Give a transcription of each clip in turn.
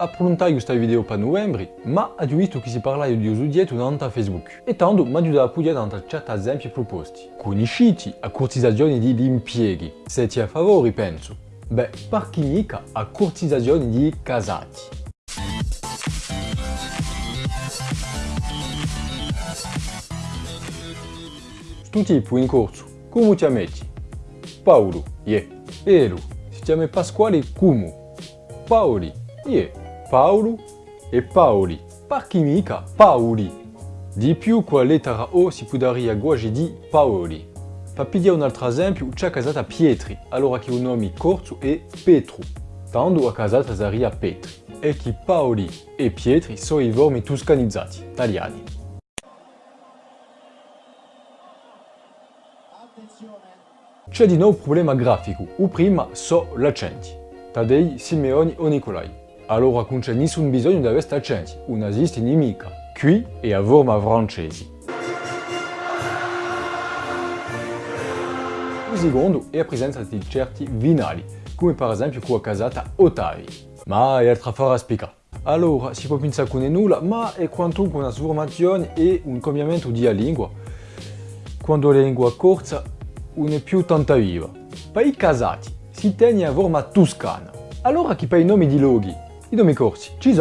Approntai questa video per novembre, ma ho visto che si parla di usudietto su Facebook. E tanto mi aiuta a pugliare da certi esempi proposti. Conosciti a cortizzazione di impieghi. Siete a favore, penso. Beh, per chi mica a cortizzazione di casati. Sto tipo in corso, come ti metti? Paolo, yeah. Elo, si chiama Pasquale Cumu. Paoli, yeah. Paolo e Paoli. Perché mica Paoli? Di più con la lettera O si potrebbe aggiungere di Paoli. Pigliare un altro esempio, c'è casata Pietri, allora che il nome corto è Petru. Tanto a casata sarebbe Petri. E che Paoli e Pietri sono i vermi toscanizzati, italiani. C'è di nuovo un problema grafico, o prima so l'accenti. Tadei, Simeoni o Nicolai. Allora non c'è nessun bisogno di avere accenti, non esiste nemica. Qui è a forma francese. Il secondo è la presenza di certi vinali, come per esempio con la casata Ottavi. Ma è altra fare a spiegare. Allora, si può pensare che non è nulla, ma è quanto una sformazione e un cambiamento di lingua. Quando la lingua è corta, non è più tanto viva. Per i casati si tiene a forma toscana. Allora chi per i nomi di loghi i nomi corsi ci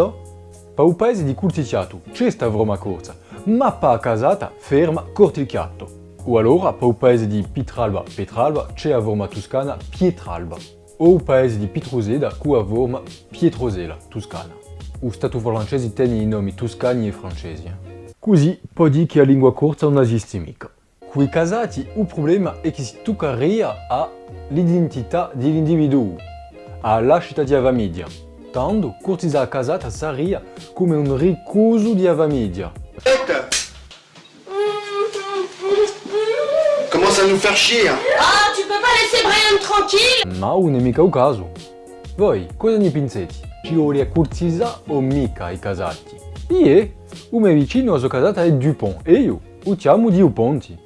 un paese di Culticiato c'è sta Roma corsa, ma per a casata ferma Cortilchiato. O allora per un paese di Pitralba Petralba c'è a forma toscana Pietralba. O paese di Pietroseda con a forma Pietrosela toscana. O Stato francese tiene i nomi toscani e francesi. Così può dire che la lingua corsa non esiste mica. Con i casati il problema è che si toccaria all'identità dell'individuo, alla città di Avamidia. Tanto, cortiza a casata sarebbe come un ricuso di avamidia. Commence à nous faire chier Ah, tu peux pas laisser Brian tranquille? Ma non è mica un caso. Voi, cosa ne pensate? Ci vuole cortiza o mica i casati? Un mio vicino a sua casata è Dupont e io, usiamo di Uponti.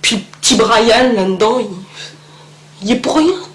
Puis petit Brian là-dedans, il... il est pour rien